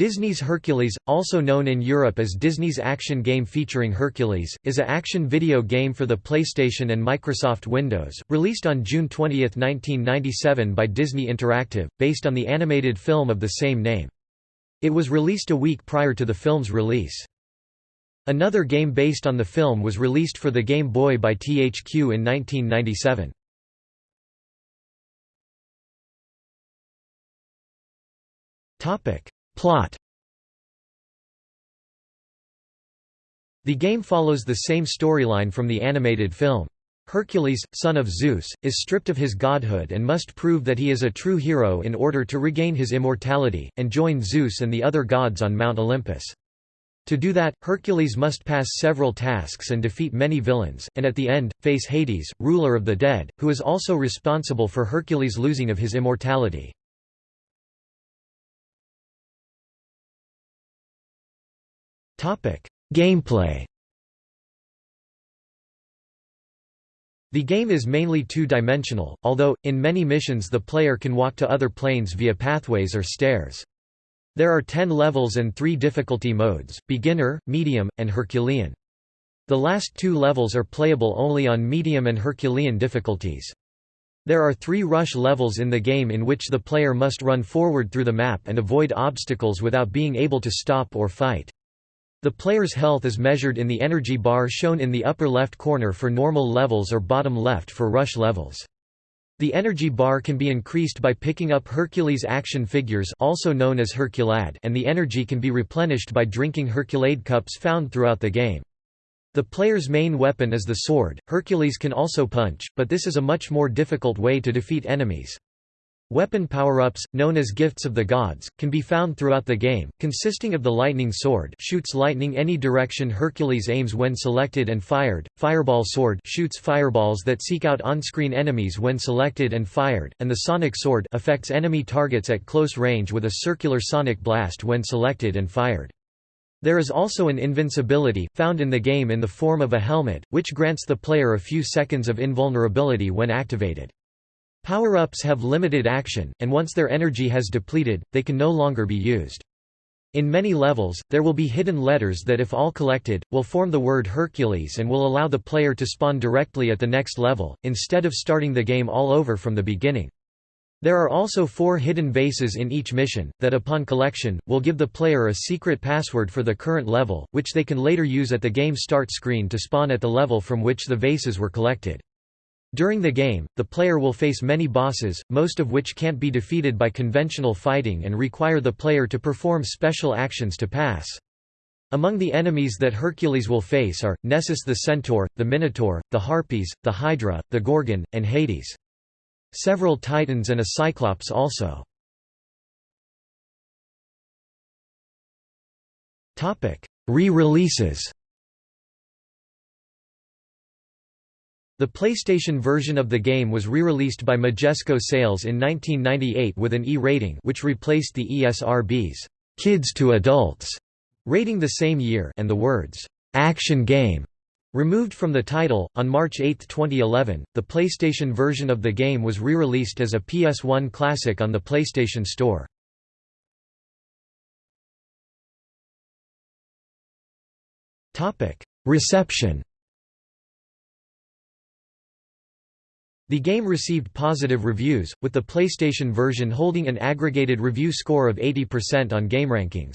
Disney's Hercules, also known in Europe as Disney's action game featuring Hercules, is a action video game for the PlayStation and Microsoft Windows, released on June 20, 1997 by Disney Interactive, based on the animated film of the same name. It was released a week prior to the film's release. Another game based on the film was released for the Game Boy by THQ in 1997. Topic Plot The game follows the same storyline from the animated film. Hercules, son of Zeus, is stripped of his godhood and must prove that he is a true hero in order to regain his immortality, and join Zeus and the other gods on Mount Olympus. To do that, Hercules must pass several tasks and defeat many villains, and at the end, face Hades, ruler of the dead, who is also responsible for Hercules' losing of his immortality. Gameplay The game is mainly two-dimensional, although, in many missions the player can walk to other planes via pathways or stairs. There are ten levels and three difficulty modes, beginner, medium, and Herculean. The last two levels are playable only on medium and Herculean difficulties. There are three rush levels in the game in which the player must run forward through the map and avoid obstacles without being able to stop or fight. The player's health is measured in the energy bar shown in the upper left corner for normal levels or bottom left for rush levels. The energy bar can be increased by picking up Hercules action figures also known as Herculad and the energy can be replenished by drinking Herculade cups found throughout the game. The player's main weapon is the sword. Hercules can also punch, but this is a much more difficult way to defeat enemies. Weapon power-ups, known as Gifts of the Gods, can be found throughout the game, consisting of the Lightning Sword shoots lightning any direction Hercules aims when selected and fired, Fireball Sword shoots fireballs that seek out on-screen enemies when selected and fired, and the Sonic Sword affects enemy targets at close range with a circular sonic blast when selected and fired. There is also an invincibility, found in the game in the form of a helmet, which grants the player a few seconds of invulnerability when activated. Power-ups have limited action, and once their energy has depleted, they can no longer be used. In many levels, there will be hidden letters that if all collected, will form the word Hercules and will allow the player to spawn directly at the next level, instead of starting the game all over from the beginning. There are also four hidden vases in each mission, that upon collection, will give the player a secret password for the current level, which they can later use at the game start screen to spawn at the level from which the vases were collected. During the game, the player will face many bosses, most of which can't be defeated by conventional fighting and require the player to perform special actions to pass. Among the enemies that Hercules will face are, Nessus the Centaur, the Minotaur, the Harpies, the Hydra, the Gorgon, and Hades. Several Titans and a Cyclops also. Re-releases The PlayStation version of the game was re-released by Majesco Sales in 1998 with an E rating which replaced the ESRB's Kids to Adults rating the same year and the words Action Game removed from the title. On March 8, 2011, the PlayStation version of the game was re-released as a PS1 classic on the PlayStation Store. Topic: Reception The game received positive reviews, with the PlayStation version holding an aggregated review score of 80% on GameRankings.